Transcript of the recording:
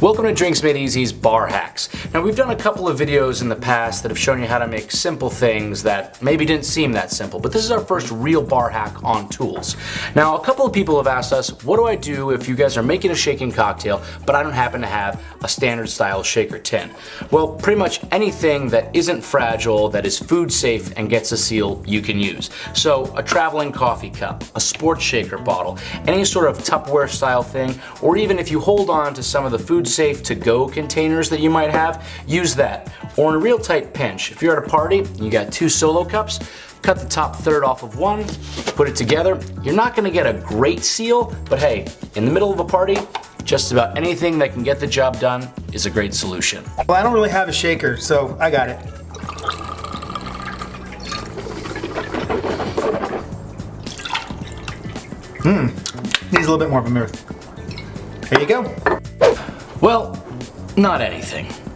Welcome to Drinks Made Easy's Bar Hacks. Now we've done a couple of videos in the past that have shown you how to make simple things that maybe didn't seem that simple, but this is our first real bar hack on tools. Now a couple of people have asked us, what do I do if you guys are making a shaken cocktail, but I don't happen to have a standard style shaker tin? Well, pretty much anything that isn't fragile, that is food safe and gets a seal, you can use. So a traveling coffee cup, a sports shaker bottle, any sort of Tupperware style thing, or even if you hold on to some of the food safe to-go containers that you might have, use that. Or in a real tight pinch, if you're at a party and you got two solo cups, cut the top third off of one, put it together. You're not gonna get a great seal, but hey, in the middle of a party, just about anything that can get the job done is a great solution. Well, I don't really have a shaker, so I got it. Mmm, needs a little bit more of a mirth. There you go. Well, not anything.